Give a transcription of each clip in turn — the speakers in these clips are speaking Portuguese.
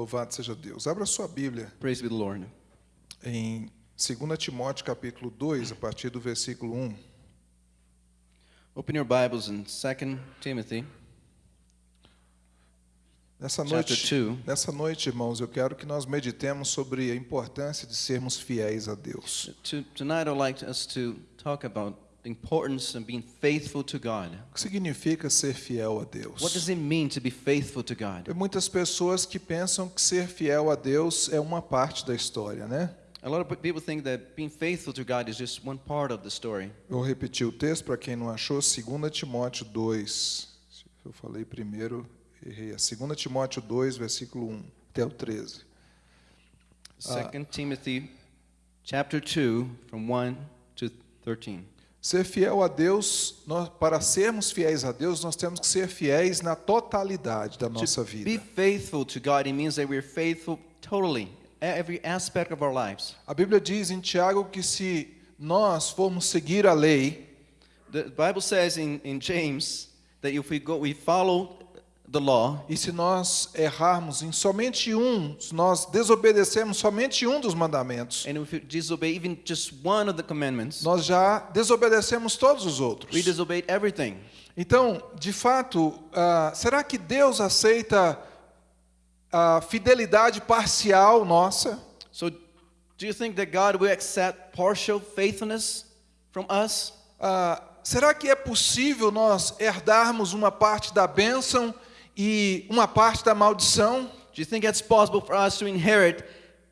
Louvado seja Deus. Abra sua Bíblia Praise be the Lord. em 2 Timóteo capítulo 2, a partir do versículo 1. Open your Bibles in 2 Timothy. Nessa noite, nessa noite, irmãos, eu quero que nós meditemos sobre a importância de sermos fiéis a Deus. To, tonight, I'd like us to talk about the importance of being faithful to God. O que significa ser fiel a What Deus? does it mean to be faithful to God? Tem muitas pessoas que pensam que ser fiel a Deus é uma parte da história, né? A lot of people think that being faithful to God is just one part of the story. Vou repetir o texto para quem não achou, 2 Timóteo 2. Eu falei primeiro, errei. É 2 Timóteo 2, versículo 1 até o 13. 2 Timothy chapter 2 from 1 to 13. Ser fiel a Deus, nós- para sermos fiéis a Deus, nós temos que ser fiéis na totalidade da nossa to be vida. faithful to God, it means that we're faithful totally, every aspect of our lives. A Bíblia diz em Tiago que se nós formos seguir a lei, The Bible says in, in James that if we go, we follow law, e se nós errarmos em somente um, se nós desobedecermos somente um dos mandamentos, and if we disobey even just one of the commandments, nós já desobedecemos todos os outros. we disobeyed everything. Então, de fato, ah, será que Deus aceita a fidelidade parcial nossa? So, do you think that God will accept partial faithfulness from us? Ah, será que é possível nós herdarmos uma parte da bênção e uma parte da maldição? Do you think it's possible for us to inherit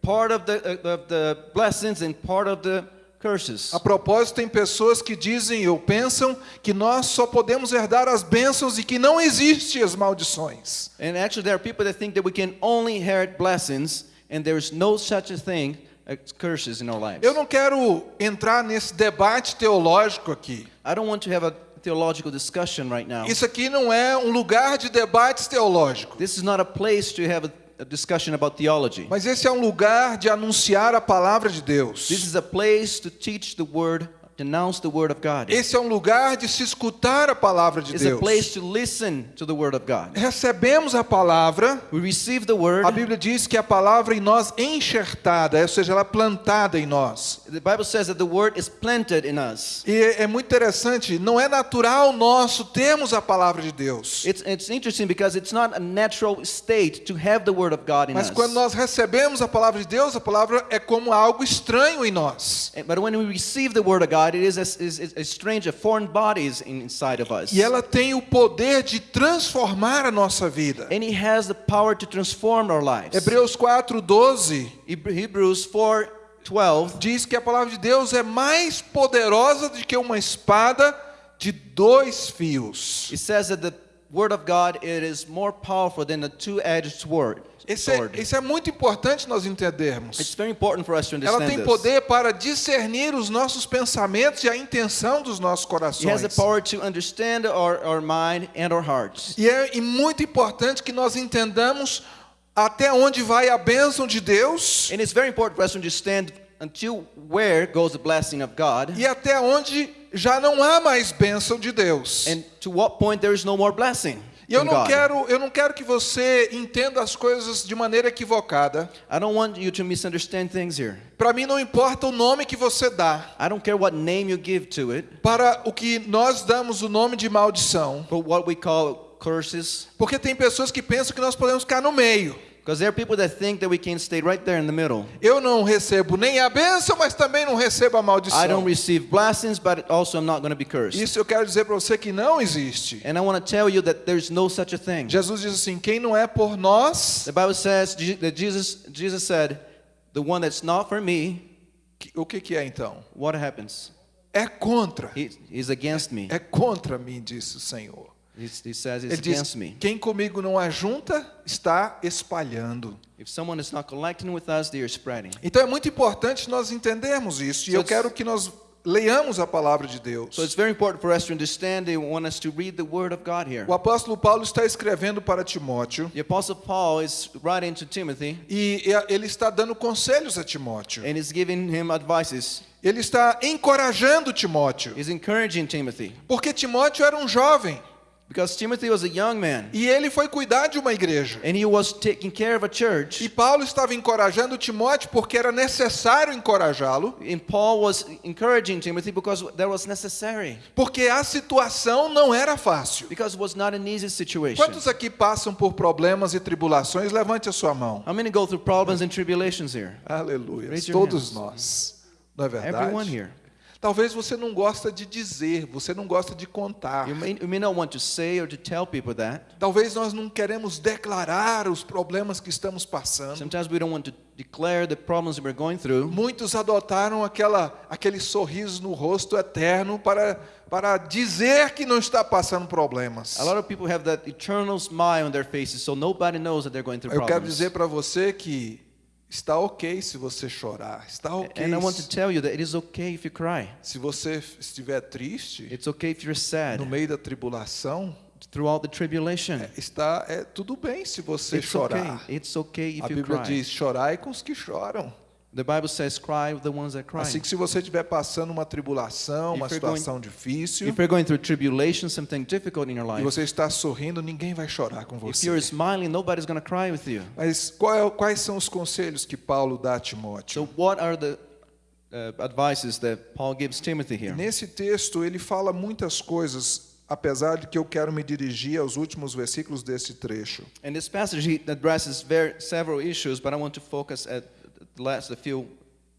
part of the, uh, of the blessings and part of the curses? A propósito, tem pessoas que dizem ou pensam que nós só podemos herdar as bênçãos e que não existem as maldições. And actually, there are people that think that we can only inherit blessings, and there is no such a thing as curses in our lives. Eu não quero entrar nesse debate teológico aqui. I don't want to have a theological discussion right now. Isso aqui não é um lugar de debates teológicos. This is not a place to have a, discussion about theology. Mas esse é um lugar de anunciar a palavra de Deus. This is a place to teach the word, denounce the word of God. Esse é um lugar de se escutar a palavra de It's a Deus. place to listen to the word of God. Recebemos a palavra, We receive the word. a Bíblia diz que a palavra em nós enxertada, ou seja, ela é plantada em nós. The Bible says that the word is planted in us. E é muito interessante, não é natural nosso termos a palavra de Deus. It's, it's interesting because it's not a natural state to have the word of God in Mas us. quando nós recebemos a palavra de Deus, a palavra é como algo estranho em nós. And- But when we receive the word of God, it is a, is, a strange, a foreign body is in- inside of us. E ela tem o poder de transformar a nossa vida. And it has the power to transform our lives. Hebreus 4:12 Heb- Hebrews 4 12 diz que a palavra de Deus é mais poderosa do que uma espada de dois fios. it says that the word of God it is more powerful than a two-edged sword. Isso é, isso é muito importante nós entendermos. It's very important for us to Ela understand tem this. poder para discernir os nossos pensamentos e a intenção dos nossos It has the corações. power to understand our, our mind and our hearts. E é e muito importante que nós entendamos até onde vai a bênção de Deus And it's very important for us to understand until where goes the blessing of God e até onde já não há mais bênção de Deus. and to what point there is no more blessing. E eu não quero, eu não quero que você entenda as coisas de maneira equivocada. I don't want you to misunderstand things here. Para mim não importa o nome que você dá. I don't care what name you give to it, Para o que nós damos o nome de maldição. but what we call curses. Porque tem pessoas que pensam que nós podemos ficar no meio. Because there are people that think that we can stay right there in the middle. Eu não recebo nem a bênção, mas também não recebo a I don't maldição. receive blessings, but also I'm not going to be cursed. Isso eu quero dizer para você que não existe. And I want to tell you that there's no such a thing. Jesus diz assim: quem não é por nós, The Bible says that Jesus, Jesus said, the one that's not for me, o que, que é então? what happens? É contra. He, he's against me. É contra mim, disse o Senhor. He, he says Ele it's diz: against me. quem comigo não ajunta, está espalhando. If someone is not collecting with us, they are spreading. Então é muito importante nós entendermos isso. E So eu it's- quero que nós leiamos a palavra de Deus. So it's very important for us to understand. They want us to read the Word of God here. O apóstolo Paulo está escrevendo para Timóteo The Apostle Paul is writing to Timothy, e ele está dando conselhos a Timóteo. and he's giving him advices. Ele está encorajando Timóteo, He's encouraging Timothy. porque Timóteo era um jovem. Because Timothy was a young man e ele foi cuidar de uma igreja. and he was taking care of a church. E Paulo estava encorajando Timóteo porque era necessário encorajá-lo, And Paul was encouraging Timothy because that was necessary. porque a situação não era fácil. Because it was not an easy situation. Quantos aqui passam por problemas e tribulações? Levante a sua mão. How many go through problems and tribulations here? Aleluia. Todos hands. nós. Não é Everyone verdade? here. Talvez você não gosta de dizer, você não gosta de contar. You may, you may not want to say or to tell people that. Talvez nós não queremos declarar os problemas que estamos passando. Sometimes we don't want to declare the problems we're going through. Muitos adotaram aquela, aquele sorriso no rosto eterno para, para dizer que não está passando problemas. A lot of people have that eternal smile on their faces, so nobody knows that they're going through Eu quero problems. dizer para você que está ok se você chorar. Está ok And I want to se- tell you that it is okay if you cry. se você estiver triste It's okay if you're sad no meio da tribulação. throughout the tribulation. Está é tudo bem se você It's okay. chorar. It's okay A if you Bíblia cry. diz: chorai com os que choram. The Bible says, "Cry with the ones that cry." Assim que se você estiver passando uma tribulação, uma If you're going- situação difícil, If you're going through tribulation, something difficult in your e life, você está sorrindo, ninguém vai chorar com if você. you're smiling, nobody's going to cry with you. Mas qual é- quais são os conselhos que Paulo dá a Timóteo? So, what are the uh, advices that Paul gives Timothy here? Nesse texto ele fala muitas coisas, apesar de que eu quero me dirigir aos últimos versículos desse trecho. In this passage, he addresses several issues, but I want to focus at the last, the few,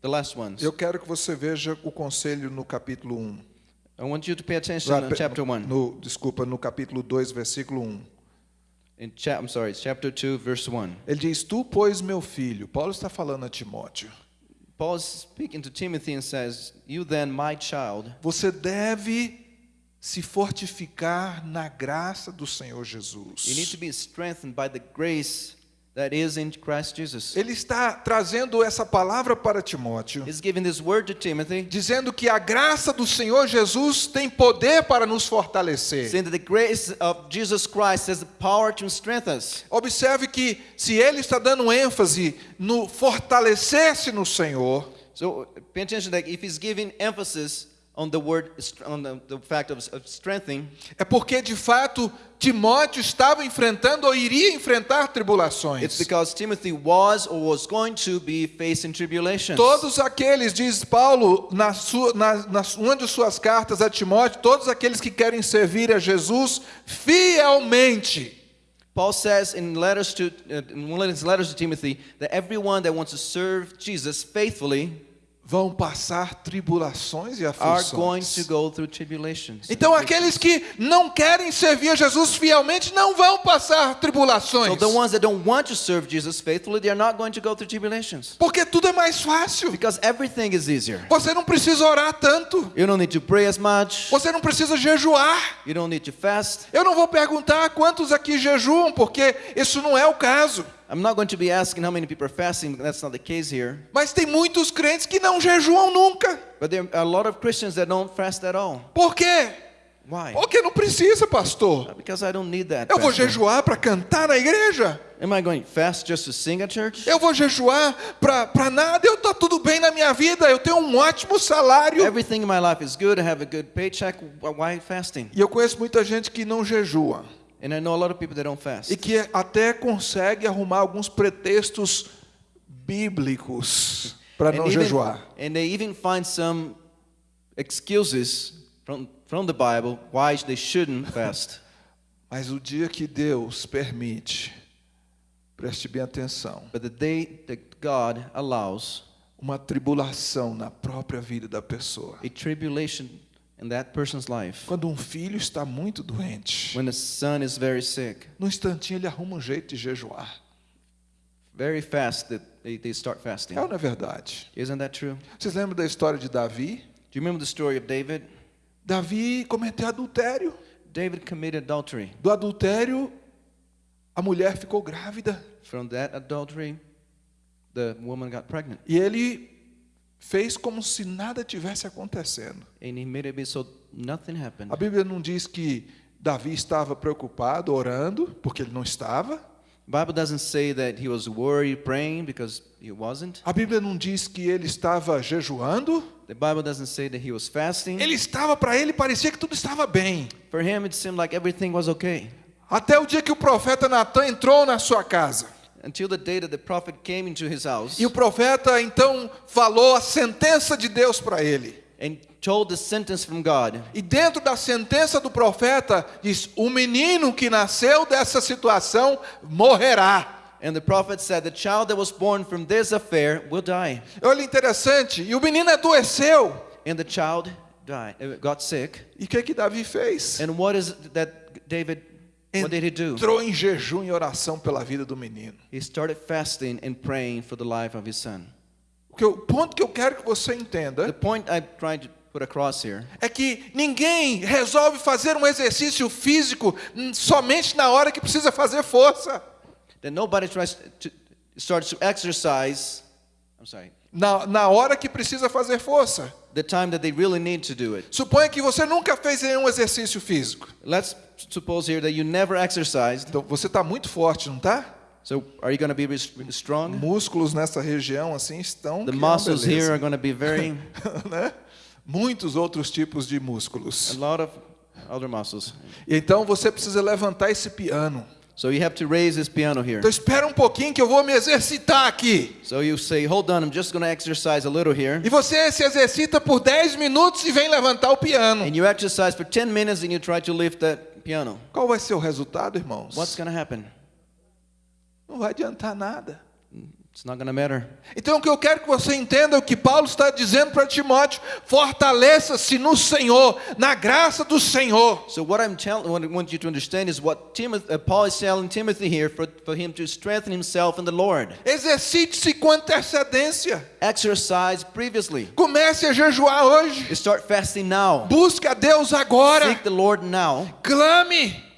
the last ones. Eu quero que você veja o conselho no capítulo 1. I want you to pay attention in chapter one. No, desculpa, no capítulo 2, versículo 1. In chap, I'm sorry, chapter two, verse one. Ele diz: Tu, pois, meu filho. Paulo está falando a Timóteo. Paul is speaking to Timothy and says, "You then, my child, Você deve se fortificar na graça do Senhor you need Jesus. to be strengthened by the grace that is in Christ Jesus." Ele está trazendo essa palavra para Timóteo, He's giving this word to Timothy, dizendo que a graça do Senhor Jesus tem poder para nos fortalecer. saying that the grace of Jesus Christ has the power to strengthen us. Observe que se ele está dando ênfase no fortalecer-se no Senhor, So pay attention that if he's giving emphasis on the word, on the, the fact of, of strengthening, é porque de fato Timóteo estava enfrentando ou iria enfrentar it's tribulações. because Timothy was or was going to be facing tribulations. Todos aqueles, diz Paulo, na sua, na, na, uma de suas cartas a Timóteo, todos aqueles que querem servir a Jesus fielmente. Paul says in letters to uh, in his letters to Timothy that everyone that wants to serve Jesus faithfully vão passar tribulações e aflições. Então aqueles que não querem servir a Jesus fielmente não vão passar tribulações. So the ones that don't want to serve Jesus faithfully, they are not going to go through tribulations Porque tudo é mais fácil. Você não precisa orar tanto. You don't need to pray as much. Você não precisa jejuar. Eu não vou perguntar quantos aqui jejuam, porque isso não é o caso. I'm not going to be asking how many people are fasting. That's not the case here. Mas tem muitos crentes que não jejuam nunca. But there are a lot of Christians that don't fast at all. Por quê? Why? Porque não precisa, pastor. Because I don't need that. Eu vou pastor. jejuar para cantar na igreja. Am I going to fast just to sing at church? Eu vou jejuar para nada. Eu tá tudo bem na minha vida. Eu tenho um ótimo salário. Everything in my life is good. I have a good paycheck. Why fasting? E eu conheço muita gente que não jejua And I know a lot of people that don't fast. e que até consegue arrumar alguns pretextos bíblicos para não even, jejuar. and they even find some excuses from, from the Bible why they shouldn't fast. Mas o dia que Deus permite, preste bem atenção, But the day that God allows uma tribulação na própria vida da pessoa. a tribulation in that person's life, Quando um filho está muito doente, when the son is very sick, no instantinho ele arruma um jeito de jejuar. very fast that they, they start fasting. É ou não é verdade? Isn't that true? Vocês lembram da história de Davi? Do you remember the story of David? Davi cometeu adultério. David committed adultery. Do adultério, a mulher ficou grávida. From that adultery, the woman got pregnant. E ele fez como se nada tivesse acontecendo. A Bíblia não diz que Davi estava preocupado, orando, porque ele não estava. A Bíblia não diz que ele estava jejuando. The Bible doesn't say that he was fasting. Ele estava, para ele, parecia que tudo estava bem. For him, it seemed like everything was okay. Até o dia que o profeta Natan entrou na sua casa. Until the day that the prophet came into his house E o profeta então falou a sentença de Deus para ele. and told the sentence from God. E dentro da sentença do profeta diz: "O menino que nasceu dessa situação morrerá". And the prophet said, The child that was born from this affair will die. Olha interessante, e o menino adoeceu. And the child died, uh, got sick. E o que que Davi fez? And what is that David, what did he do? Entrou em jejum e oração pela vida do menino. He started fasting and praying for the life of his son. O, que eu- ponto que eu quero que você The entenda point I'm trying to put across here é que ninguém resolve fazer um exercício físico somente na hora que precisa fazer força. that nobody tries to starts to exercise. I'm sorry. Na, na hora que precisa fazer força. The time that they really need to do it. Suponha que você nunca fez nenhum exercício físico. Let's suppose here that you never exercised. Então você está muito forte, não está? So are you going to be strong? Músculos nessa região assim estão. The muscles beleza. here are going to be very né? Muitos outros tipos de a músculos. lot of other muscles. E Então você precisa levantar esse piano. So you have to raise this piano here. Então espera um pouquinho que eu vou me exercitar aqui. So you say, hold on, I'm just going to exercise a little here. E você se exercita por 10 minutos e vem levantar o piano. And you exercise for 10 minutes and you try to lift that piano. Qual vai ser o resultado, irmãos? What's going to happen? Não vai adiantar nada. Então o que eu quero que você entenda é o que Paulo está dizendo para Timóteo: fortaleça-se no Senhor, na graça do Senhor. So what I'm telling, what I want you to understand is what Timothy, uh, Paul is telling Timothy here for, for him to strengthen himself in the Lord. Exercite-se com antecedência. Exercise previously. Comece a jejuar hoje. You start fasting now. Busque a Deus agora. Seek the Lord now. Clame.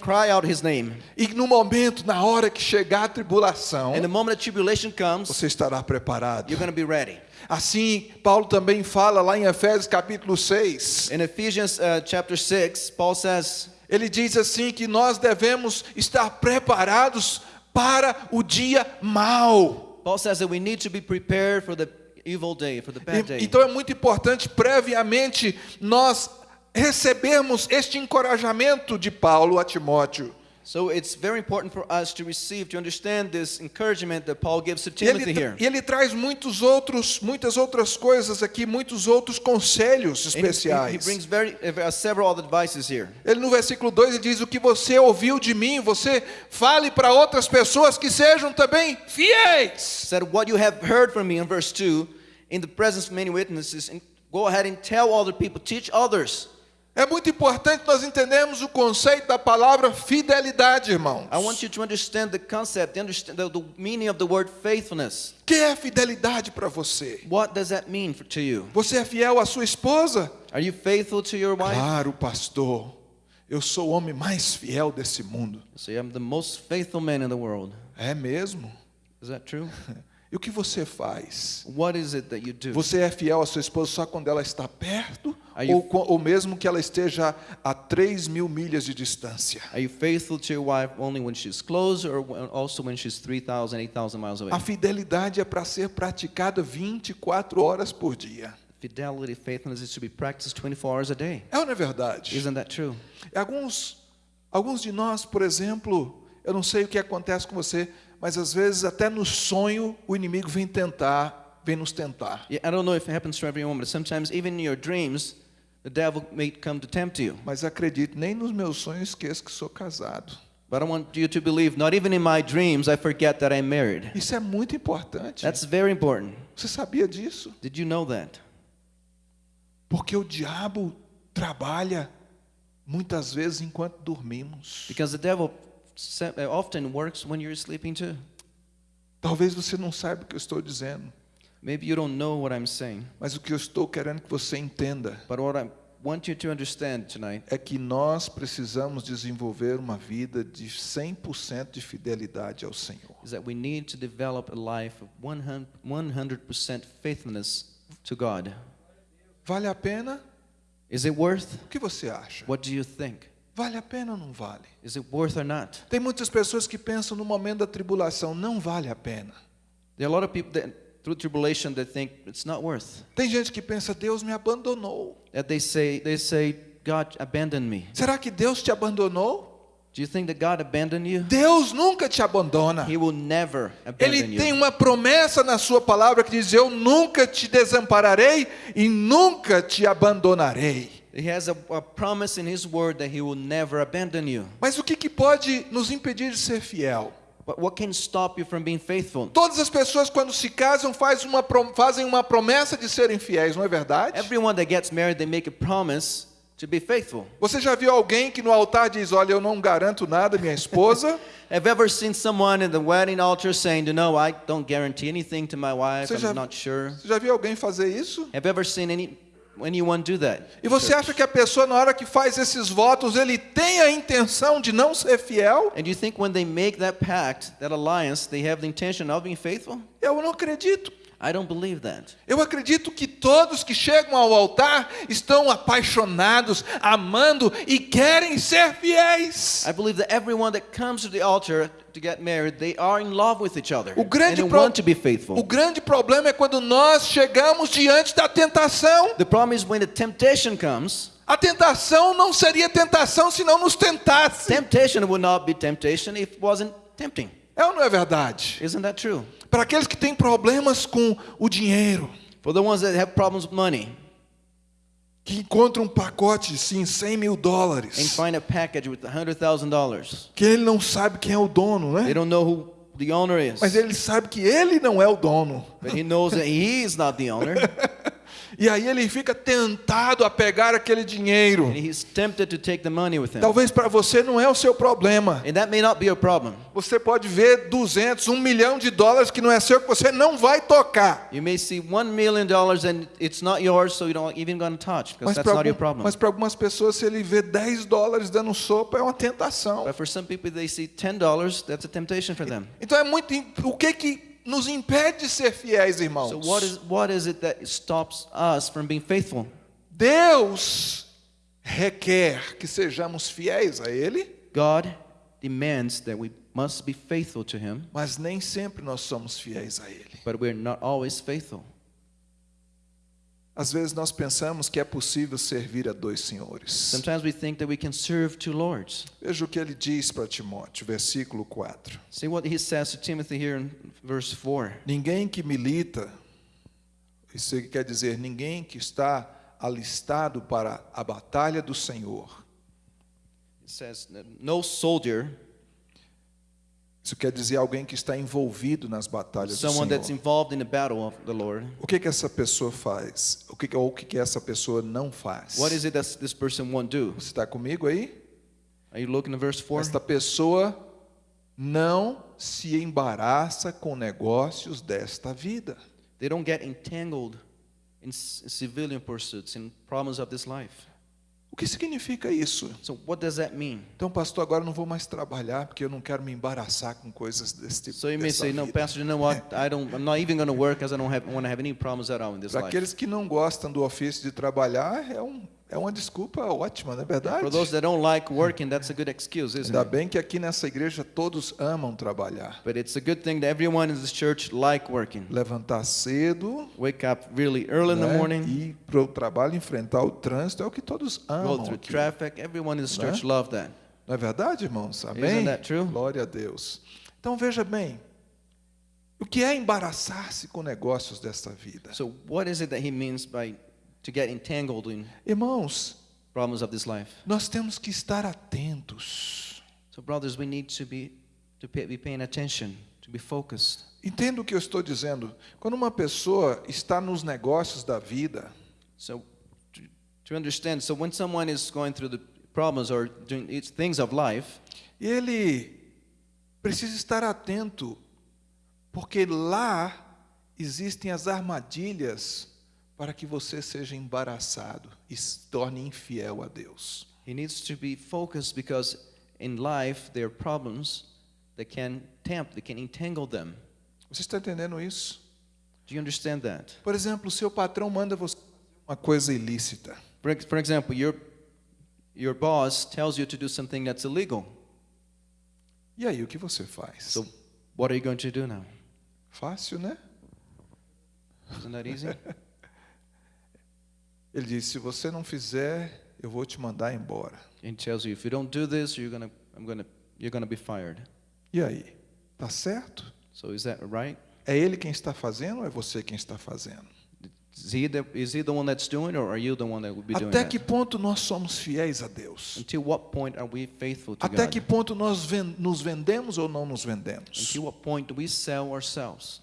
Cry out His name. E no momento, na hora que chegar a tribulação, And the moment that tribulation comes, você estará preparado. you're going to be ready. Assim, Paulo também fala lá em Efésios capítulo 6. In Ephesians uh, chapter 6, Paul says, Ele diz assim que nós devemos estar preparados para o dia mau. Paul says that we need to be prepared for the evil day, for the bad day. Então é muito importante previamente nós recebermos este encorajamento de Paulo a Timóteo. So it's very important for us to receive, to understand this encouragement that Paul gives to E ele, Timothy here. e ele traz muitos outros, muitas outras coisas aqui, muitos outros conselhos And he- he, especiais. brings very uh, several other advices here. Ele no versículo 2 ele diz: O que você ouviu de mim, você fale para outras pessoas que sejam também fiéis. Said what you have heard from me in verse 2, in the presence of many witnesses, and go ahead and tell other people, teach others. É muito importante nós entendermos o conceito da palavra fidelidade, irmãos. I want you to understand the concept, understand, the, the meaning of the word faithfulness. Que é fidelidade para você? What does that mean for, to you? Você é fiel à sua esposa? Are you faithful to your wife? Claro, pastor. Eu sou o homem mais fiel desse mundo. So I'm the most faithful man in the world. É mesmo? Is that true? E o que você faz? What is it that you do? Você é fiel à sua esposa só quando ela está perto? You- Ou, ou mesmo que ela esteja a 3 mil milhas de distância? Are you faithful to your wife only when she's close or when- also when she's 3,000, 8,000 miles away? A fidelidade é para ser praticada 24 horas por dia. Fidelity, faithfulness is to be practiced 24 hours a day. É ou não é verdade? Isn't that true? Alguns, alguns de nós, por exemplo, eu não sei o que acontece com você, mas às vezes até no sonho o inimigo vem tentar, vem nos tentar. Yeah, I don't know if it happens to everyone, but sometimes even in your dreams, the devil may come to tempt you. Mas acredite, nem nos meus sonhos esqueço que sou casado. But I want you to believe, not even in my dreams, I forget that I'm married. Isso é muito importante. That's very important. Você sabia disso? Did you know that? Porque o diabo trabalha muitas vezes enquanto dormimos. Because the devil often works when you're sleeping too. Talvez você não saiba o que eu estou dizendo, Maybe you don't know what I'm saying, mas o que eu estou querendo que você entenda but what I want you to understand tonight é que nós precisamos desenvolver uma vida de 100% de fidelidade ao Senhor. is that we need to develop a life of 100 100% faithfulness to God. Vale a pena? Is it worth? O que você acha? What do you think? Vale a pena ou não vale? Is it worth or not? Tem muitas pessoas que pensam no momento da tribulação, não vale a pena. There are a lot of people that through tribulation that think it's not worth. Tem gente que pensa, Deus me abandonou. That they say they say God abandoned me. Será que Deus te abandonou? Do you think that God abandoned you? Deus nunca te abandona. He will never abandon Ele tem uma promessa na sua palavra que diz: Eu nunca te desampararei e nunca te abandonarei. He has a, a promise in His Word that He will never abandon you. Mas o que, que pode nos impedir de ser fiel? But what can stop you from being faithful? Todas as pessoas, quando se casam, faz uma fazem uma promessa de serem fiéis, não é verdade? Everyone that gets married, they make a promise to be faithful. Você já viu alguém que no altar diz: Olha, eu não garanto nada, minha esposa? Have you ever seen someone in the wedding altar saying, "You know, I don't guarantee anything to my wife. Você já, I'm not sure." você já viu alguém fazer isso? Have you ever seen any anyone do that? E você acha que a pessoa, na hora que faz esses votos, ele tem a intenção de não ser fiel? And you think when they make that pact, that alliance, they have the intention of being faithful? Eu não acredito. I don't believe that. Eu acredito que todos que chegam ao altar estão apaixonados, amando e querem ser fiéis. I believe that everyone that comes to the altar to get married, they are in love with each other. O and grande, pro- want to be faithful. o grande problema é quando nós chegamos diante da tentação. The problem is when the temptation comes, A tentação não seria tentação se não nos tentasse. temptation would not be temptation if it wasn't tempting. É ou não é verdade? Isn't that true? Para aqueles que têm problemas com o dinheiro, For the ones that have problems with money que encontram um pacote, sim, 100 mil and dólares, find a package with $100,000, que ele não sabe quem é o dono, they né? don't know who the owner is. Mas ele sabe que ele não é o dono. But he knows that he is not the owner. E aí ele fica tentado a pegar aquele dinheiro. Talvez para você não é o seu problema. Problem. Você pode ver 200, um milhão de dólares que não é seu, que você não vai tocar. Yours, so touch Mas para algum, algumas pessoas, se ele vê 10 dólares dando sopa, é uma tentação. People. Então é muito. O que que nos impede de ser fiéis, irmãos? So what is what is it that stops us from being faithful? Deus requer que sejamos fiéis a Ele, God demands that we must be faithful to Him, mas nem sempre nós somos fiéis a Ele. but we're not always faithful. Às vezes nós pensamos que é possível servir a dois senhores. Sometimes we think that we can serve two lords. Veja o que ele diz para Timóteo, versículo 4. See what he says to Timothy here in verse 4. Ninguém que milita, isso quer dizer ninguém que está alistado para a batalha do Senhor. It says, No soldier, Isso quer dizer alguém que está envolvido nas batalhas do someone that's Senhor. involved in the battle of the Lord, O que que essa pessoa faz? O que ou o que que essa pessoa não faz? what is it that this person won't do? Você está comigo aí? Are you looking at verse 4? Esta pessoa não se embaraça com negócios desta vida. They don't get entangled in civilian pursuits, in problems of this life. O que significa isso? So, what does that mean? Então, pastor, agora não vou mais trabalhar porque eu não quero me embaraçar com coisas desse tipo. So you may say, no, vida." Pastor, you know what? I don't. I'm not even going to work because I don't have, want to have any problems at all in this Para life. aqueles que não gostam do ofício de trabalhar, é, um, é uma desculpa ótima, não é verdade? For those that don't like working, that's a good excuse, isn't Ainda bem que aqui nessa igreja todos amam trabalhar. But it's a good thing that everyone in this church like working. Levantar cedo Wake up really early in the né, morning, ir para o trabalho, enfrentar o trânsito, é o que todos go amam through aqui. traffic. Everyone in this Né? church love that. Não é verdade, irmãos? Amém? Isn't that true? Glória a Deus. Então veja bem, o que é embaraçar-se com negócios desta vida? So what is it that he means by to get entangled in Irmãos, problems of this life? nós temos que estar atentos. So brothers, we need to be to pay, be paying attention, to be focused. Entenda o que eu estou dizendo. Quando uma pessoa está nos negócios da vida, So to, to understand, so when someone is going through the problems or doing it's things of life, ele precisa estar atento, porque lá existem as armadilhas para que você seja embaraçado e se torne infiel a Deus. he needs to be focused because in life there are problems that can tempt, that can entangle them. Você está entendendo isso? Do you understand that? Por exemplo, seu patrão manda você fazer uma coisa ilícita. For, for example, your your boss tells you to do something that's illegal. E aí, o que você faz? So, what are you going to do now? Fácil, né? Isn't that easy? Ele diz: se você não fizer, eu vou te mandar embora. and tells you if you don't do this, you're gonna, I'm gonna, you're gonna be fired. E aí? Tá certo? So is that right? É ele quem está fazendo ou é você quem está fazendo? Is he the, is he the one that's doing, or are you the one that would be doing Até that? que ponto nós somos fiéis a Deus? Until what point are we faithful to Até God? que ponto nós ven- nos vendemos ou não nos vendemos? Until what point do we sell ourselves?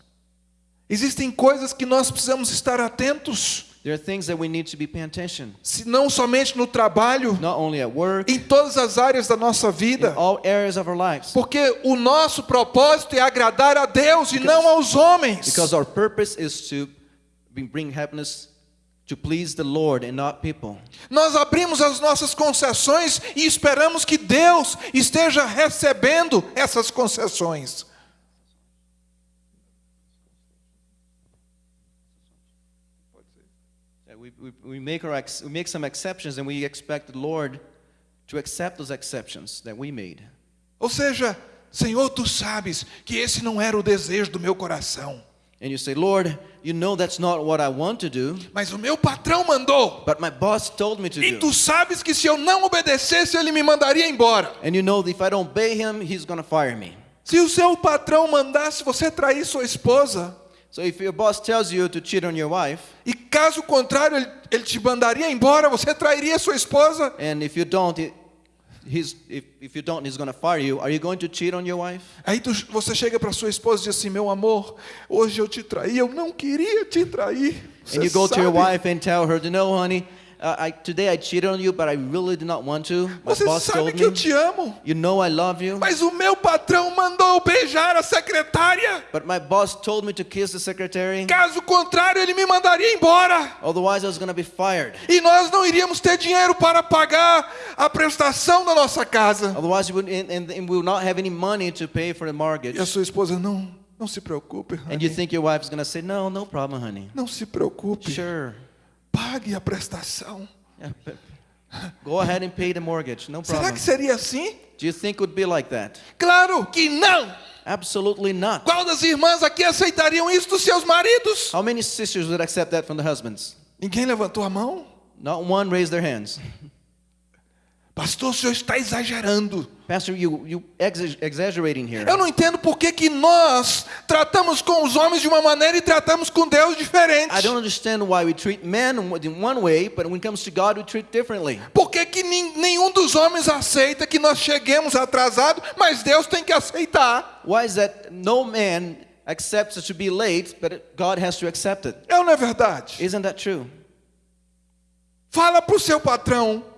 Existem coisas que nós precisamos estar atentos, There are things that we need to be paying attention, se não somente no trabalho, not only at work, em todas as áreas da nossa in vida. all areas of our lives. Porque o nosso propósito é agradar a Deus e não aos homens. Because our purpose is to bring- bring happiness, to please the Lord and not people. Nós abrimos as nossas concessões e esperamos que Deus esteja recebendo essas concessões. We, we, we, make our ex, we make some exceptions and we expect the Lord to accept those exceptions that we made. Ou seja, Senhor, tu sabes que esse não era o desejo do meu coração, And you say, Lord, you know that's not what I want to do, mas o meu patrão mandou. but my boss told me to E do. tu sabes que se eu não obedecesse, ele me mandaria embora. And you know that if I don't obey him, he's going to fire me. Se o seu patrão mandasse você trair sua esposa, So if your boss tells you to cheat on your wife, e caso contrário ele, ele te mandaria embora, você trairia sua esposa? and if you don't, he- he's, if, if you don't, he's going to fire you, are you going to cheat on your wife? Aí tu- você chega para sua esposa e diz assim: Meu amor, hoje eu te traí, eu não queria te trair. Você And you go to your sabe- wife and tell her, know, honey, I, today I cheated on you, but I really did not want to. My Você boss sabe told que eu me. te amo, You know I love you, mas o meu patrão mandou eu beijar a secretária. but my boss told me to kiss the secretary. Caso contrário, ele me mandaria embora. Otherwise, I was going to be fired. E nós não iríamos ter dinheiro para pagar a prestação da nossa casa. Otherwise, you would, and, and, we will not have any money to pay for the mortgage. E a sua esposa, não, não se preocupe, And you honey. think your wife is going to say, no, no problem, honey. Não se preocupe, Sure. Pague a prestação. Yeah, go ahead and pay the mortgage. No Será problem. que seria assim? Do you think it would be like that? Claro que não. Absolutely not. Qual das irmãs aqui aceitariam isso dos seus maridos? How many sisters would accept that from the husbands? Ninguém levantou a mão? Not one raised their hands. Pastor, o senhor está exagerando. Pastor, you you exa- exaggerating here. Eu não entendo por que, que nós tratamos com os homens de uma maneira e tratamos com Deus diferente. I don't understand why we treat men in one way, but when it comes to God, we treat differently. Por que, que nenhum dos homens aceita que nós cheguemos atrasados, mas Deus tem que aceitar? Why is that no man accepts to be late, but God has to accept it? É ou não é verdade? Isn't that true? Fala para o seu patrão.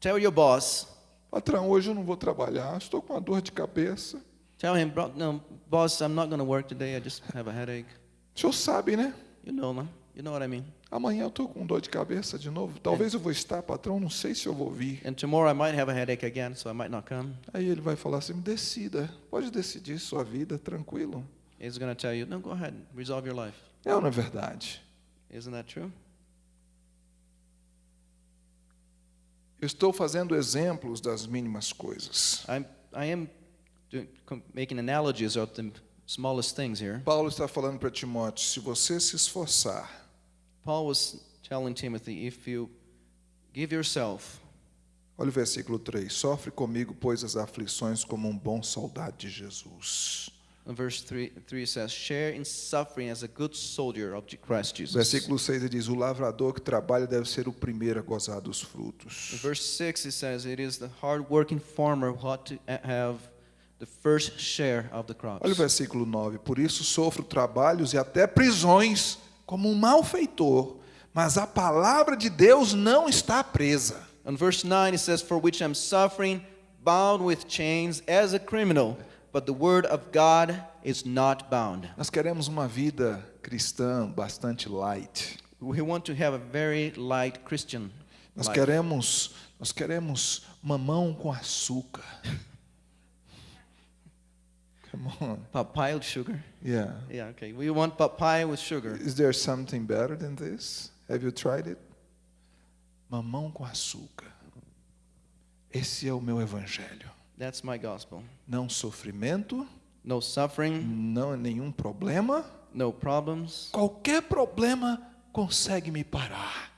Tell your boss. Patrão, hoje eu não vou trabalhar, estou com uma dor de cabeça. Tell him, "Bro- no, boss, I'm not going to work today. I just have a headache. O senhor sabe, né? You know, man. You know what I mean. Amanhã eu estou com dor de cabeça de novo. Talvez eu vou estar, patrão, não sei se eu vou vir. And tomorrow I might have a headache again, so I might not come. Aí ele vai falar assim: decida, pode decidir sua vida, tranquilo. He's going to tell you, no, go ahead, resolve your life. É ou não é verdade? Isn't that true? Eu estou fazendo exemplos das mínimas coisas. I'm, I am doing, making analogies of the smallest things here. Paulo está falando para Timóteo: se você se esforçar, Paul was telling Timothy, if you give yourself, olha o versículo 3: sofre comigo, pois, as aflições como um bom soldado de Jesus. In verse 3, 3 says, share in suffering as a good soldier of Christ Jesus. Versículo 6 ele diz: o lavrador que trabalha deve ser o primeiro a gozar dos In frutos. verse 6 it says, it is the hard-working farmer who ought to have the first share of the crops. Olha o versículo 9: Por isso sofro trabalhos e até prisões como um malfeitor, mas a palavra de Deus não está presa. In verse 9 it says, For which I'm suffering, bound with chains as a criminal, but the word of God is not bound. Nós queremos uma vida cristã bastante light. We want to have a very light Christian Nós life. queremos, nós queremos mamão com açúcar. Come on. Papaya with sugar. Yeah. Yeah, okay. We want papaya with sugar. Is there something better than this? Have you tried it? Mamão com açúcar. Esse é o meu evangelho. That's my gospel. Não sofrimento, No suffering, não nenhum problema. no problems. Qualquer problema consegue me parar.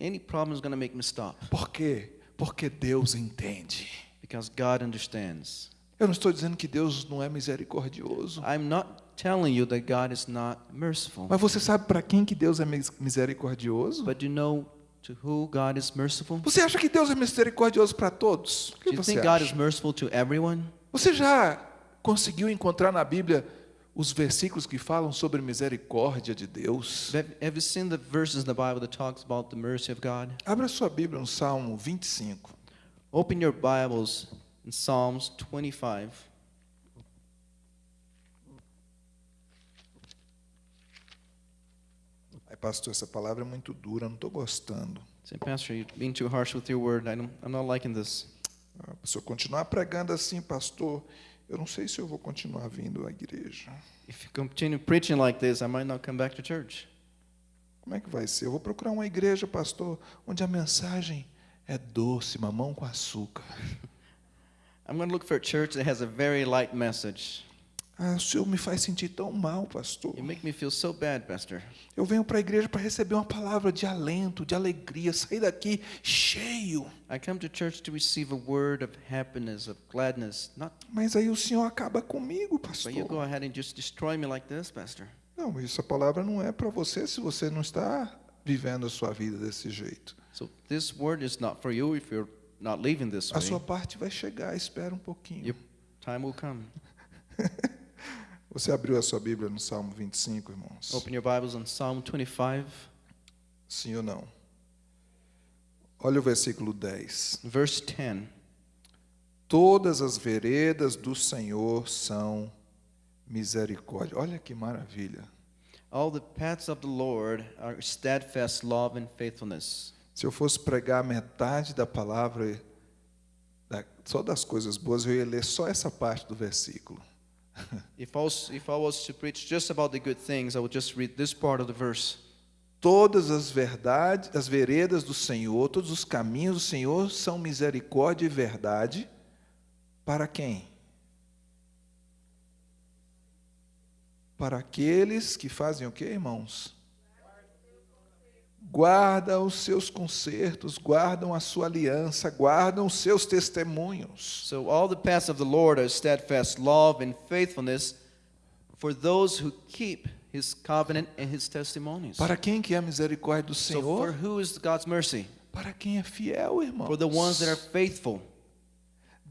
Any problem is going to make me stop Por quê? Porque Deus entende. because God understands. Eu não estou dizendo que Deus não é misericordioso. I'm not telling you that God is not merciful. Mas você sabe para quem que Deus é mis- misericordioso? But you know to who God is merciful? Você acha que Deus é misericordioso para todos? O que Do you você think God is acha? merciful to everyone? Você já conseguiu encontrar na Bíblia os versículos que falam sobre misericórdia de Deus? Have have you seen the verses in the Bible that talks about the mercy of God? Abra sua Bíblia no Salmo 25. Open your Bibles in Psalms 25. Pastor, essa palavra é muito dura, não estou gostando. Say, Pastor, you're being too harsh with your word. I don't, I'm not liking this. Ah, Se eu continuar pregando assim, pastor, eu não sei se eu vou continuar vindo à igreja. If you continue preaching like this, I might not come back to church. Como é que vai ser? Eu vou procurar uma igreja, pastor, onde a mensagem é doce, mamão com açúcar. I'm going to look for a church that has a very light message. Ah, o senhor me faz sentir tão mal, pastor. You make me feel so bad, Pastor. Eu venho para a igreja para receber uma palavra de alento, de alegria, sair daqui cheio. I come to church to receive a word of happiness, of gladness, not Mas aí o senhor acaba comigo, but you go pastor. ahead and just destroy me like this, Pastor. Não, essa palavra não é para você se você não está vivendo a sua vida desse jeito. So this word is not for you if you're not living this A sua way. parte vai chegar, espera um pouquinho. Your time will come. Você abriu a sua Bíblia no Salmo 25, irmãos? Open your Bibles on Psalm 25, Sim ou não? Olha o versículo 10. verse 10. Todas as veredas do Senhor são misericórdia. Olha que maravilha. All the paths of the Lord are steadfast love and faithfulness. Se eu fosse pregar metade da palavra, só das coisas boas, eu ia ler só essa parte do versículo. If I, was, if I was to preach just about the good things, I would just read this part of the verse. Todas as verdades, as veredas do Senhor, todos os caminhos do Senhor são misericórdia e verdade para quem? Para aqueles que fazem o que, irmãos? Guardam os seus concertos, guardam a sua aliança, guardam os seus testemunhos. So all the paths of the Lord are steadfast love and faithfulness for those who keep his covenant and his testimonies. Para quem que é a misericórdia do So for Senhor? who is God's mercy? Para quem é fiel, irmãos. For the ones that are faithful.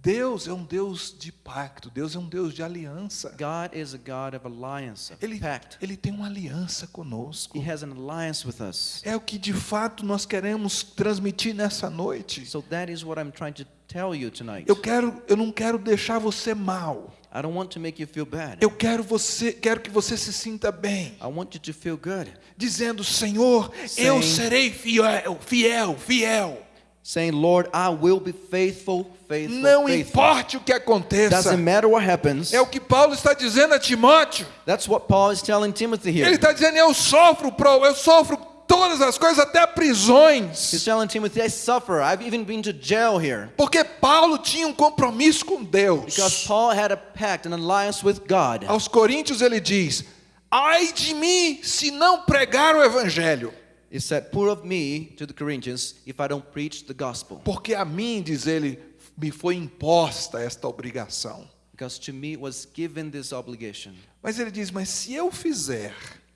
Deus é um Deus de pacto, Deus é um Deus de aliança. God is a God of alliance, of Ele, pact. ele tem uma aliança conosco. He has an alliance with us. É o que de fato nós queremos transmitir nessa noite. So that is what I'm trying to tell you tonight. Eu quero, eu não quero deixar você mal. I don't want to make you feel bad. Eu quero você, quero que você se sinta bem, I want you to feel good. dizendo: Senhor, eu Sim. serei fiel, fiel, fiel. Saying, Lord, I will be faithful, faithful, Não faithful. importe o que aconteça. Doesn't matter what happens. É o que Paulo está dizendo a Timóteo. That's what Paul is telling Timothy Ele here. está dizendo: Eu sofro, pro, eu sofro todas as coisas, até He's prisões. telling Timothy, I suffer. I've even been to jail here. Porque Paulo tinha um compromisso com Deus. Because Paul had a pact, an alliance with God. Aos Coríntios ele diz: Ai de mim se não pregar o evangelho, He said, Poor of me to the Corinthians if I don't preach the gospel. porque a mim, diz ele, me foi imposta esta obrigação. Because to me it was given this obligation. Mas ele diz: Mas se eu fizer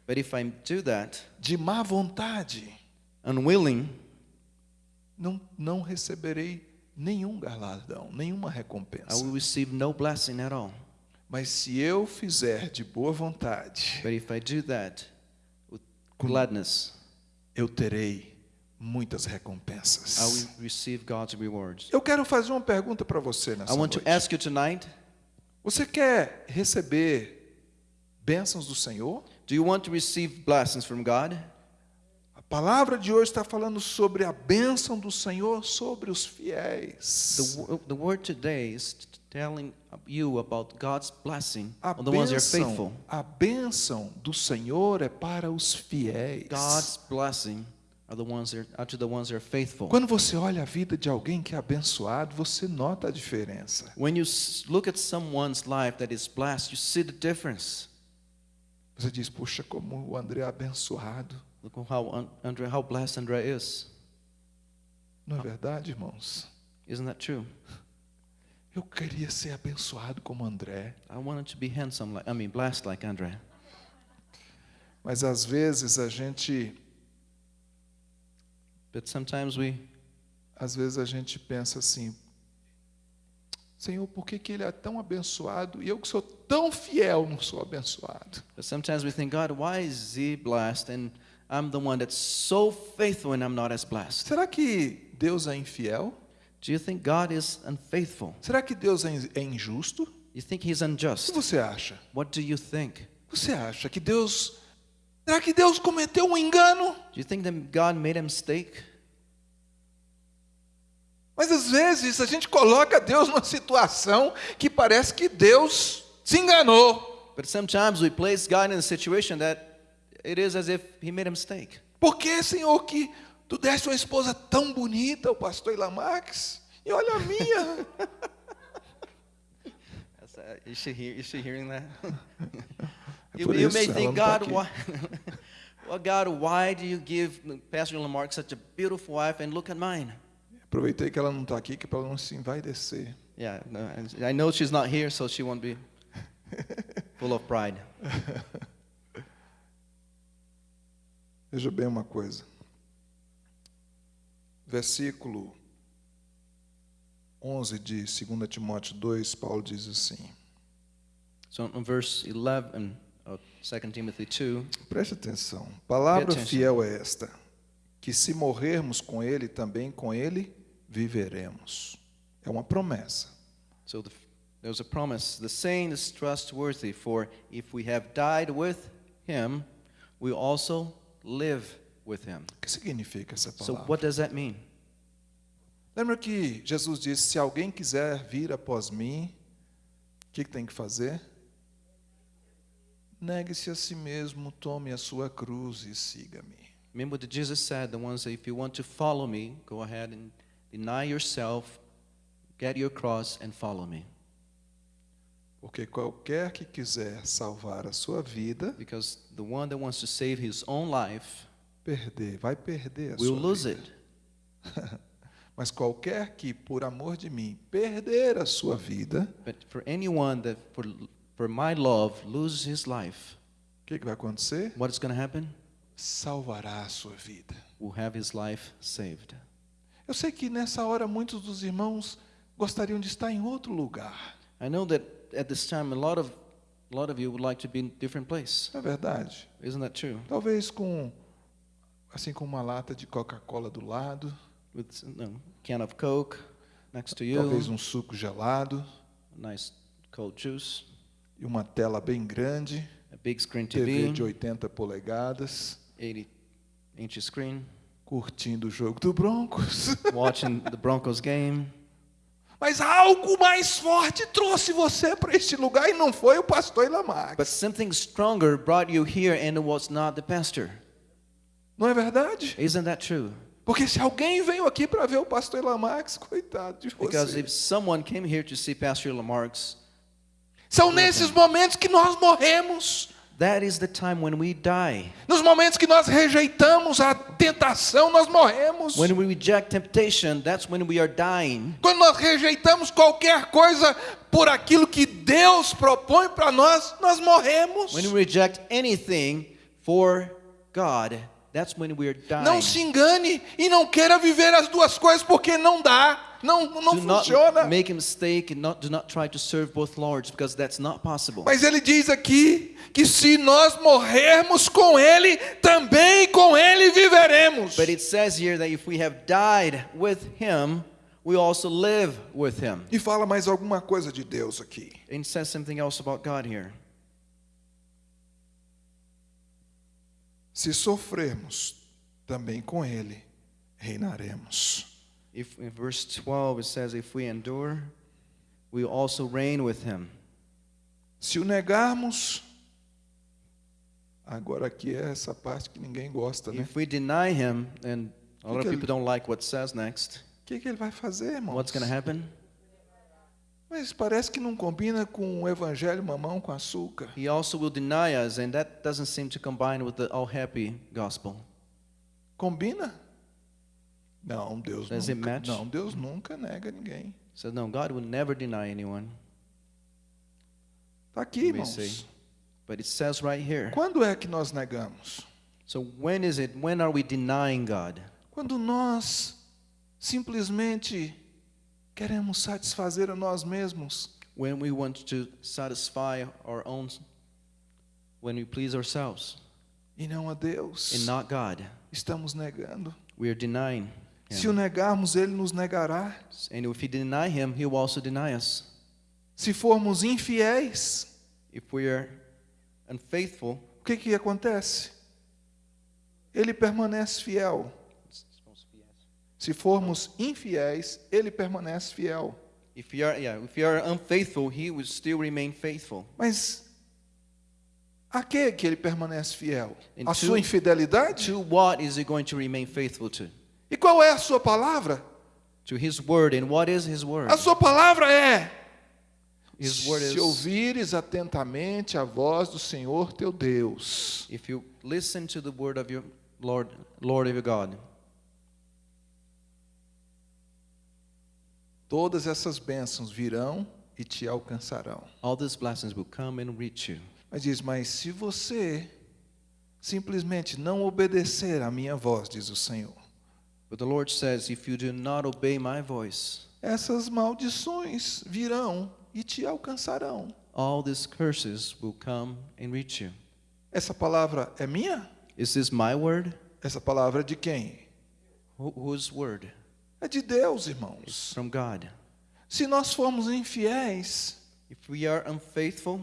But if I do that, de má vontade, unwilling, não, não receberei nenhum galardão, nenhuma I recompensa. will receive no blessing at all. Mas se eu fizer de boa vontade, But if I do that with gladness, eu terei muitas I recompensas. will receive God's rewards. Eu quero fazer uma pergunta para você I nessa want to noite. ask you tonight Você quer receber bênçãos do Senhor? do you want to receive blessings from God? A palavra de hoje está falando sobre a bênção do Senhor sobre os The, fiéis. wo- the word today is telling you about God's blessing A on the ones that are faithful. a bênção do Senhor é para os fiéis. God's blessing are the ones that are, to the ones that are faithful. Quando você olha a vida de alguém que é abençoado, você nota a diferença. When you look at someone's life that is blessed, you see the difference. Você diz, puxa, como o André é abençoado. Look how An- Andre, how blessed Andre is. Não é verdade, irmãos? Isn't that true? Eu queria ser abençoado como André. I wanted to be handsome, like I mean, blessed like Andre. Mas às vezes a gente, But sometimes we às vezes a gente pensa assim: Senhor, por que, que ele é tão abençoado e eu que sou tão fiel não sou abençoado? but sometimes we think, God, why is he blessed and I'm the one that's so faithful and I'm not as blessed? Será que Deus é infiel? Do you think God is unfaithful? Será que Deus é é injusto? You think he's O que unjust? você acha? What do you think? Você acha que Deus. Será que Deus cometeu um engano? Do you think that God made a mistake? Mas às vezes a gente coloca Deus numa situação que parece que Deus se enganou. But sometimes we place God in a situation that it is as if he made a mistake. Por que, Senhor, que tu deste uma esposa tão bonita, o pastor Ilamax? E olha a minha. Hear, that? É you, por you isso, may think, tá God, why, well, God, why do you give Pastor Lamarck such a beautiful wife and look at mine? Aproveitei que ela não está aqui, que para ela não se envaidecer. Yeah, no, I know she's not here, so she won't be full of pride. Veja bem uma coisa. Versículo 11 de 2 Timóteo 2, Paulo diz assim: So in verse 11 of 2 Timothy 2, Preste atenção. Palavra fiel é esta: que se morrermos com ele, também com ele viveremos. É uma promessa. so the, there's a promise. The saying is trustworthy, for if we have died with him, we also live with him. O que significa essa So palavra? what does that mean? Lembra que Jesus disse: se alguém quiser vir após mim, o que, que tem que fazer? Negue-se a si mesmo, tome a sua cruz e siga-me. Remember what Jesus said, the ones that if you want to follow me, go ahead and deny yourself, get your cross and follow me. Porque qualquer que quiser salvar a sua vida, Because the one that wants to save his own life perder, vai perder a will sua lose vida. it. Mas qualquer que, por amor de mim, perder a sua vida, But for anyone that for for my love loses his life, o que, que vai acontecer? what is going to happen? Salvará a sua vida. Will have his life saved. Eu sei que nessa hora muitos dos irmãos gostariam de estar em outro lugar. I know that at this time a lot of a lot of you would like to be in a different place. É verdade? Isn't that true? Talvez com assim com uma lata de Coca-Cola do lado, With a can of Coke next to you, talvez um suco gelado a nice cold juice, e uma tela bem grande, a big screen TV TV, de 80 polegadas, 80 inch screen, curtindo o jogo do Broncos. watching the Broncos game. Mas algo mais forte trouxe você para este lugar e não foi o pastor Ilamax. But something stronger brought you here and it was not the pastor. Não é verdade? Isn't that true? Porque se alguém veio aqui para ver o pastor Ilamax, coitado de Because você. if someone came here to see Pastor Lamarck's, São nesses momentos que nós morremos. that is the time when we die. Nos momentos que nós rejeitamos a tentação, nós morremos. When we reject temptation, that's when we are dying. Quando nós rejeitamos qualquer coisa por aquilo que Deus propõe para nós, nós morremos. When we reject anything for God, Não se engane e não queira viver as duas coisas porque não dá, não, não Do not funciona. make a mistake and not, do not try to serve both lords because that's not possible. Mas ele diz aqui que se nós morrermos com ele, também com ele viveremos. But it says here that if we have died with him, we also live with him. E fala mais alguma coisa de Deus aqui. And says something else about God here. Se sofrermos, também com ele reinaremos. If in verse 12 it says, If we endure, we also reign with him. Se o negarmos, Agora aqui é essa parte que ninguém gosta, né? If we deny him, and a lot of people don't like what says next, O que, que ele vai fazer, irmão? what's going to happen? Mas parece que não combina com o evangelho mamão com açúcar. He also will deny us, and that doesn't seem to combine with the all happy gospel. Combina? Não, Deus Does it nunca. match? Não, Deus nunca nega ninguém. So, no, God will never deny anyone. Tá aqui, irmãos. say. But it says right here. Quando é que nós negamos? So, when is it? When are we denying God? Quando nós simplesmente queremos satisfazer a nós mesmos. When we want to satisfy our own, when we please ourselves E não a Deus. and not God, Estamos negando. we are denying Se o negarmos, Ele nos negará. And if we deny Him, He will also deny us. Se formos infiéis, If we are unfaithful, o que, que acontece? Ele permanece fiel. Se formos infiéis, Ele permanece fiel. if we are, yeah, if we are unfaithful, He will still remain faithful. Mas a que que Ele permanece fiel? And A to- sua infidelidade? To what is He going to remain faithful to? E qual é a sua palavra? To His word. And what is His word? A sua palavra é: His word se is ouvires atentamente a voz do Senhor teu Deus. if you listen to the word of your Lord, Lord of your God, Todas essas bênçãos virão e te alcançarão. all these blessings will come and reach you. Mas diz: Mas se você simplesmente não obedecer à minha voz, diz o Senhor, But the Lord says, if you do not obey my voice, essas maldições virão e te alcançarão. all these curses will come and reach you. Essa palavra é minha? Is this my word? Essa palavra é de quem? Who, whose word? É de Deus, It's irmãos. from God. Se nós formos infiéis, If we are unfaithful,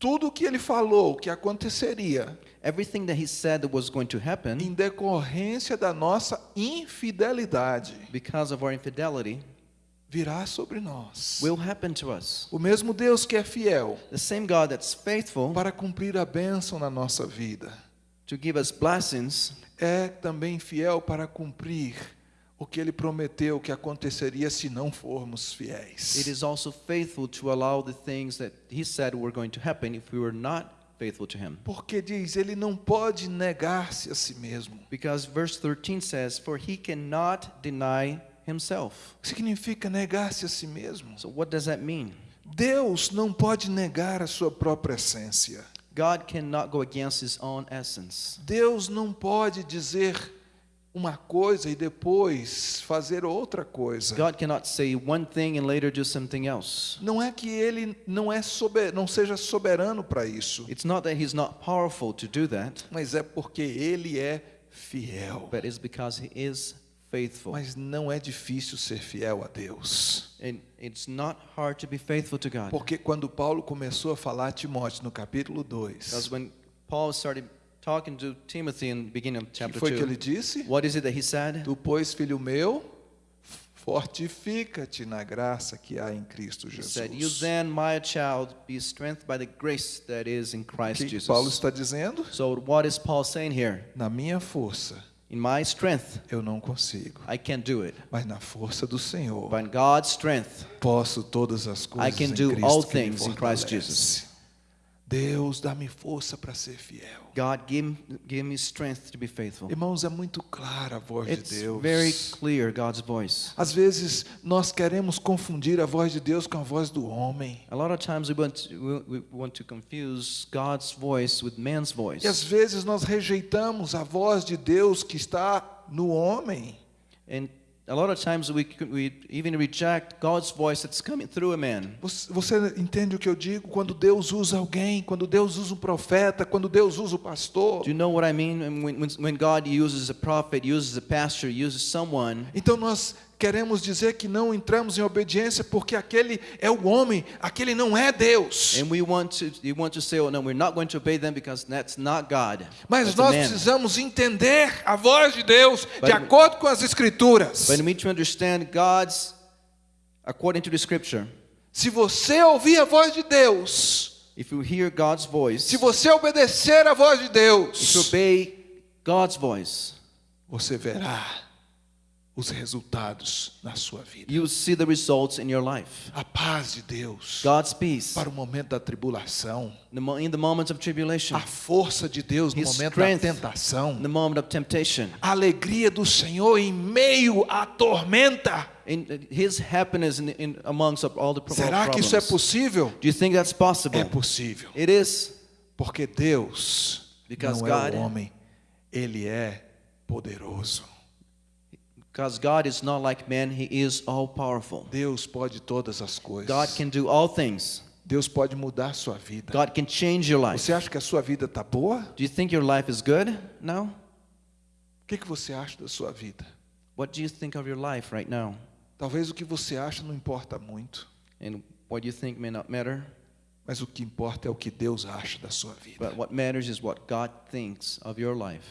tudo o que ele falou que aconteceria everything that He said that was going to happen em decorrência da nossa infidelidade because of our infidelity virá sobre nós. will happen to us. O mesmo Deus que é fiel The same God that's faithful para cumprir a bênção na nossa vida to give us blessings é também fiel para cumprir o que ele prometeu que aconteceria se não formos It fiéis. is also faithful to allow the things that He said were going to happen if we were not faithful to Him. Porque diz, ele não pode negar-se a si mesmo. Because verse 13 says, For He cannot deny Himself. Significa negar-se a si mesmo? So, what does that mean? Deus não pode negar a sua própria essência. God cannot go against His own essence. Deus não pode dizer uma coisa e depois fazer outra coisa. God cannot say one thing and later do something else. Não é que ele não é sober, não seja soberano para isso, It's not that He's not powerful to do that, mas é porque ele é fiel. but it's because He is faithful. Mas não é difícil ser fiel a Deus. And it's not hard to be faithful to God. Porque quando Paulo começou a falar a Timóteo no capítulo 2, Because when Paul started talking to Timothy in the beginning of o que chapter foi que ele 2, disse? what is it that he said? Tu, pois, filho meu, fortifica-te na graça que há em Cristo He said, You Jesus. then, my child, be strengthened by the grace that is in Christ que Jesus. Paulo está dizendo? So, what is Paul saying here? Na minha força In my strength, eu não consigo, I can't do it. mas na força do Senhor But in God's strength, posso todas as coisas can em do Cristo all things in Christ. Jesus. Deus, dá-me força para ser fiel. God, give, give me strength to be faithful. Irmãos, é muito clara a voz It's de Deus. very clear, God's voice. Às vezes nós queremos confundir a voz de Deus com a voz do homem. A lot of times we want to, we want to confuse God's voice with man's voice. E às vezes nós rejeitamos a voz de Deus que está no homem. And a lot of times we, we even reject God's voice that's coming through a man. Você, entende o que eu digo? Quando Deus usa alguém, quando Deus usa um profeta, quando Deus usa o pastor. Do you know what I mean? When, when God uses a prophet, uses a pastor, uses someone, Então nós queremos dizer que não entramos em obediência porque aquele é o homem, aquele não é Deus. and we want to, you want to say, oh no, we're not going to obey them because that's not God. Mas that's a nós precisamos entender a voz de Deus But- de acordo com as escrituras. But we need to understand God's, according to the scripture. Se você ouvir a voz de Deus, If you hear God's voice, se você obedecer à voz de if you Deus, obey God's voice, você verá os resultados na sua vida. you see the results in your life. A paz de Deus God's peace para o momento da tribulação, in the of tribulation, a força de Deus no His momento da tentação, in the moment of temptation, a alegria do Senhor em meio à tormenta. in His happiness in, in amongst all the pro- Será que isso é problems. possível? Do you think that's possible? É possível. It is. Porque Deus Because não é God- o homem, Ele é poderoso. Because God is not like man, He is all powerful. Deus pode todas as coisas. God can do all things. Deus pode mudar a sua vida. God can change your life. Você acha que a sua vida está boa? Do you think your life is good now? O que, que você acha da sua vida? What do you think of your life right now? Talvez o que você acha não importa muito, And what you think may not matter, mas o que importa é o que Deus acha da sua vida. but what matters is what God thinks of your life.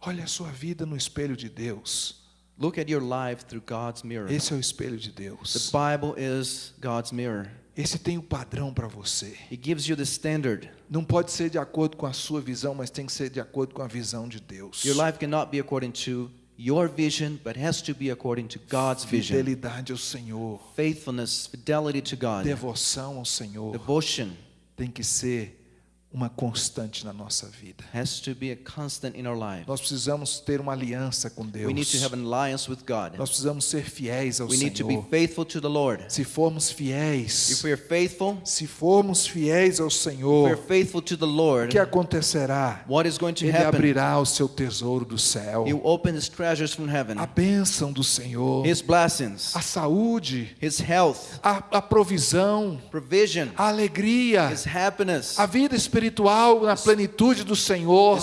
Olha a sua vida no espelho de Deus. Look at your life through God's mirror. Esse é o espelho de The Deus. Bible is God's mirror. Esse tem o padrão para você. It gives you the standard. Não pode ser de acordo com a sua visão, mas tem que ser de acordo com a visão de Deus. Your life cannot be according to your vision, but has to be according to God's vision. Fidelidade ao Senhor, Faithfulness, fidelity to God, devoção ao Senhor devotion tem que ser uma constante na nossa vida. has to be a constant in our life. Nós precisamos ter uma aliança com We need to Deus. have an alliance with God. Nós precisamos ser fiéis ao We need to be Senhor. faithful to the Lord. Se formos If fiéis, we are faithful, se formos fiéis ao Senhor, are faithful to the o Lord, que acontecerá? what is going to Ele happen? abrirá o seu tesouro do céu. He will open His treasures from heaven, A bênção do Senhor, His blessings, a saúde, His health, a, a provisão, provision, a alegria, His happiness, a vida espiritual na plenitude do Senhor.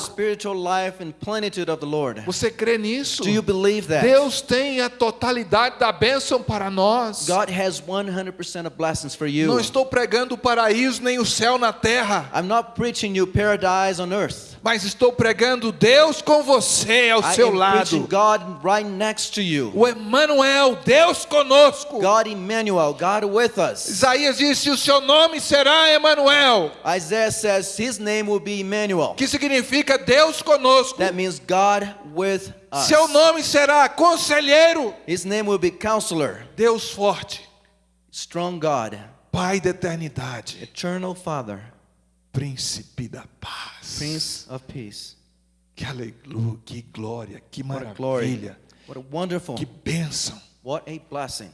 Você crê nisso? Do you believe that? Deus tem a totalidade da bênção para nós. God has 100% of blessings for Não estou pregando o paraíso nem o céu na terra, I'm not preaching you paradise on earth. Mas estou pregando Deus com você ao I seu lado. God right next to you. O Emmanuel, Deus conosco. God Emmanuel, God with us. Isaías disse: "O seu nome será Emmanuel", Isaiah says his name will be Emmanuel. que significa Deus conosco. That means God with us. Seu nome será Conselheiro, His name will be Counselor, Deus forte, Strong God, Pai da eternidade, Eternal Father, Príncipe da paz. Prince of Peace. Que aleluia, que glória, que maravilha, What a wonderful, que bênção. what a blessing.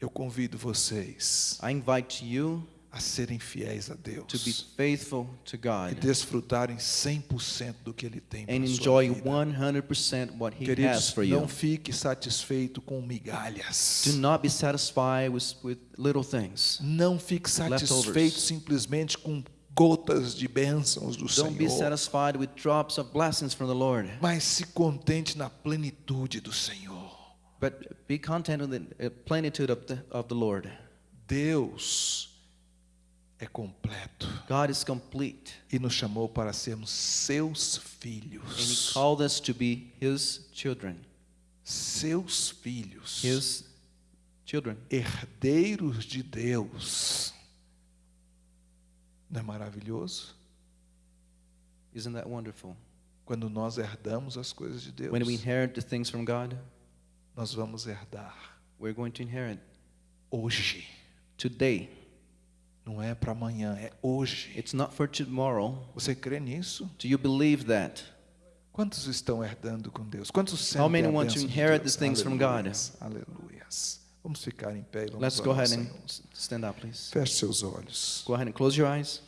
Eu convido vocês I invite you a serem fiéis a to be Deus faithful to e God desfrutarem 100% do que Ele tem para sua enjoy vida. 100% what He has Queridos, for you. não fique satisfeito com migalhas. Do not be satisfied with, with little things. Não fique satisfeito simplesmente com gotas de bênçãos do Don't be Senhor, satisfied with drops of blessings from the Lord, mas se contente na plenitude do Senhor. but be content with the uh, plenitude of the, of the Lord. Deus é completo God is complete, e nos chamou para sermos seus and He filhos. called us to be His children. Seus filhos. His children. herdeiros de Deus. Não é maravilhoso? Isn't that wonderful? Quando nós herdamos as coisas de Deus, When we inherit the things from God, nós vamos herdar we're going to inherit hoje. today. Não é para amanhã, é hoje. It's not for tomorrow. Você crê nisso? Do you believe that? Quantos estão herdando com Deus? Quantos sentem How many want to inherit these things from God? Aleluias. Vamos ficar em pé e vamos Let's go ahead and stand up, please. Feche seus olhos. Go ahead and close your eyes.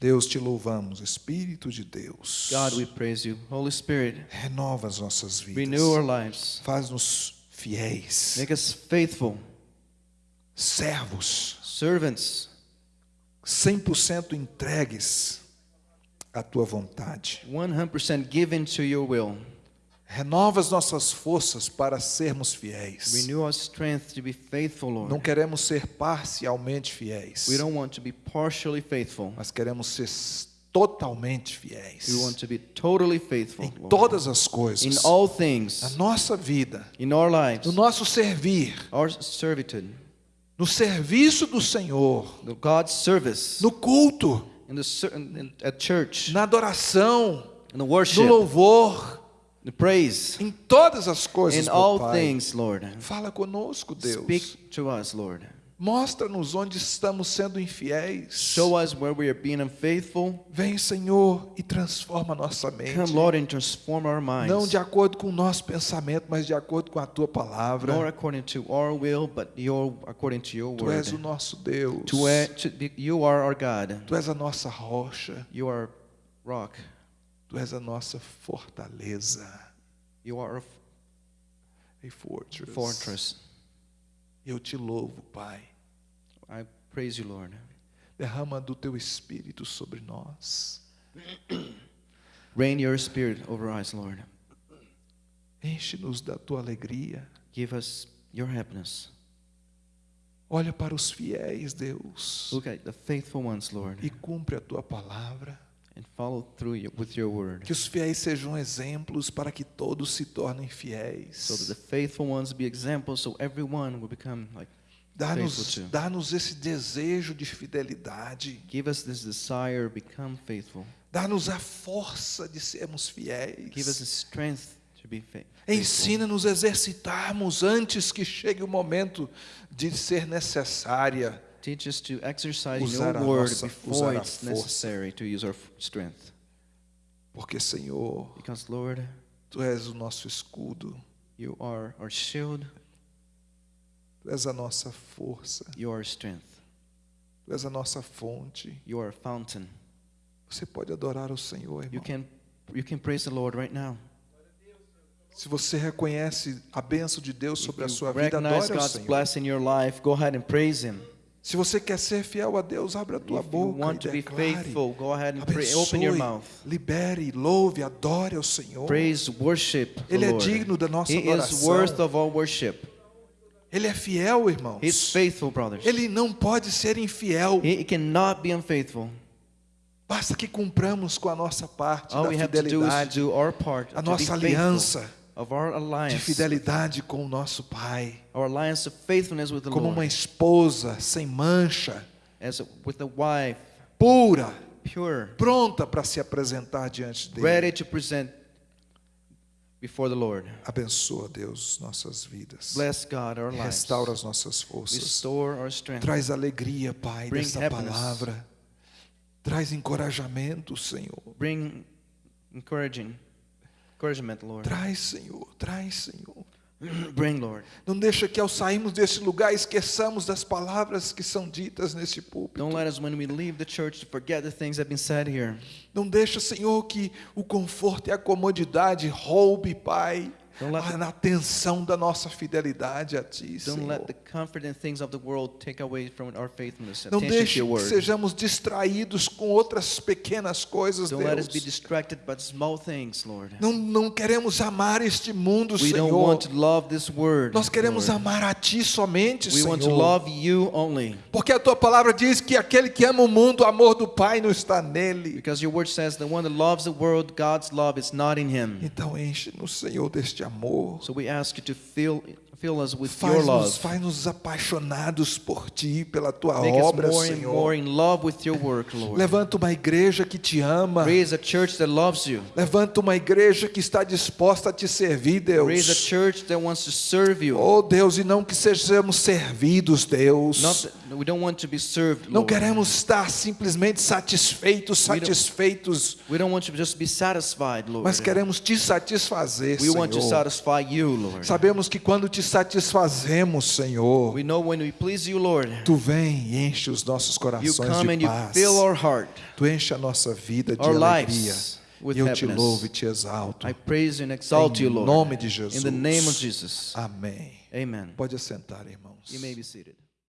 Deus, te louvamos, Espírito de Deus. God, we praise you. Holy Spirit, Renova as nossas vidas. renew our lives. Faz-nos fiéis. Make us faithful, servos, servants, 100% entregues à tua vontade. 100% given to your will. Renova as nossas forças para sermos fiéis. Renew our strength to be faithful, Não Lord. queremos ser parcialmente fiéis, We don't want to be partially faithful. mas queremos ser totalmente fiéis We want to be totally faithful, em Lord. todas as In coisas, all na things, nossa vida, in our lives, no nosso servir, our servitude, no serviço do Senhor, the God's service, no culto, in the in, at church, na adoração, in the no worship, louvor, the praise, em todas as coisas, in all Pai. things, Lord. Fala conosco, Deus. Speak to us, Lord. Mostra-nos onde estamos sendo infiéis. Show us where we are being unfaithful. Vem, Senhor, e transforma nossa mente. Come, Lord, and transform our minds. Não de acordo com o nosso pensamento, mas de acordo com a tua palavra. Not according to our will, but your according to your Tu és o word. nosso Deus. Uh, to be, you are our God. Tu és a nossa rocha. You are rock. Tu és a nossa fortaleza. You are A fortress. a fortress. Eu te louvo, Pai. I praise you, Lord. Derrama do teu espírito sobre nós. Rain your spirit over us, Lord. Enche-nos da tua alegria. Give us your happiness. Olha para os fiéis, Deus, Look at the faithful ones, Lord, e cumpre a tua palavra. and follow through with your word. Que os fiéis sejam exemplos para que todos se tornem fiéis. So that the faithful ones be examples, so everyone will become like Dá-nos dá-nos esse desejo de fidelidade. Give us this desire, become faithful. Dá-nos a força de sermos fiéis. Give us the strength to be fa- faithful. Ensina-nos a exercitarmos antes que chegue o momento de ser necessária. Teach us to exercise Usar your word nossa- before it's força. necessary to use our strength. Porque, Senhor, Because, Lord, Tu és o nosso escudo, you are our shield, Tu és a nossa força, you are our strength, Tu és a nossa fonte. you are our fountain. Você pode adorar o Senhor, You irmão. can, you can praise the Lord right now. Se você reconhece a bênção de Deus sobre a you sua vida, adore God's Senhor. blessing in your life, go ahead and praise Him. Se você quer ser fiel a Deus, abra a tua If you boca want e to be declare. faithful, go ahead and pray. Open Abençoe, your mouth. libere, louve, adore ao Senhor. Praise, worship Ele é digno da nossa He is adoração. worth of all worship. Ele é fiel, irmãos. He's faithful, brothers. Ele não pode ser infiel. He cannot be unfaithful. Basta que cumpramos com a nossa parte All da we have to do is fidelidade, part a nossa aliança de alliance, fidelidade com o nosso Pai, our alliance of faithfulness with the como uma Lord, esposa sem mancha, as wife, pura, pure, pronta para se apresentar diante dele. Before the Lord. Abençoa, Deus, nossas vidas. Bless God our lives. Restaura as nossas forças. Restore our strength. Traz alegria, Pai, Bring dessa happiness. palavra. Traz encorajamento, Senhor. Bring encouraging encouragement, Lord. Traz, Senhor. Traz, Senhor. Bring, Lord. Não deixa que ao sairmos desse lugar esqueçamos das palavras que são ditas nesse púlpito. Don't let us, when we leave the church, to forget the things that have been said here. Não deixa, Senhor, que o conforto e a comodidade roube, Pai, Don't let a atenção da nossa fidelidade a Ti, Senhor. the comfort and things of the world take away from our faithfulness, Não deixe que sejamos distraídos com outras pequenas coisas, Deus. Não, não queremos amar este mundo, We Senhor. Nós queremos amar a Ti somente, Senhor. Porque a Tua palavra diz que aquele que ama o mundo, o amor do Pai não está nele. Because your word says the one that loves the world, God's love is not in him. Então enche-nos, Senhor, deste amor. So we ask you to fill fill us with your Faz-nos love. faz apaixonados por Ti, pela Tua Make us obra, more and Senhor. more in love with your work, Lord. Levanta uma igreja que te ama. Raise a church that loves you. Levanta uma igreja que está disposta a te servir, Raise a Deus. church that wants to serve you. Oh, Deus, e não que sejamos servidos, Deus. Not we don't want to be served, Não Lord. queremos estar simplesmente satisfeitos, We don't- satisfeitos, We don't want to just be satisfied, Lord. mas queremos te satisfazer, We want to Senhor. satisfy you, Lord. Sabemos que quando te satisfazemos, Senhor, We know when we please you, Lord, Tu vem e enche os nossos you corações come de and you paz. fill our heart. Tu enche a nossa vida de alegria. with eu te happiness. louvo e te exalto. I praise you and exalt Em you, Lord. nome de Jesus. In the name of Jesus. Amém. Amen. Pode assentar, irmãos. You may be seated.